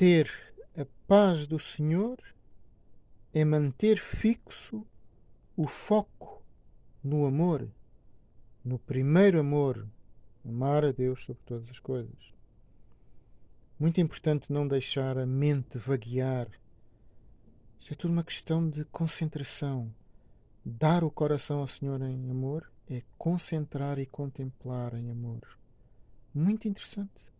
ter a paz do Senhor é manter fixo o foco no amor, no primeiro amor, amar a Deus sobre todas as coisas. Muito importante não deixar a mente vaguear. Isso é tudo uma questão de concentração. Dar o coração ao Senhor em amor é concentrar e contemplar em amor. Muito interessante.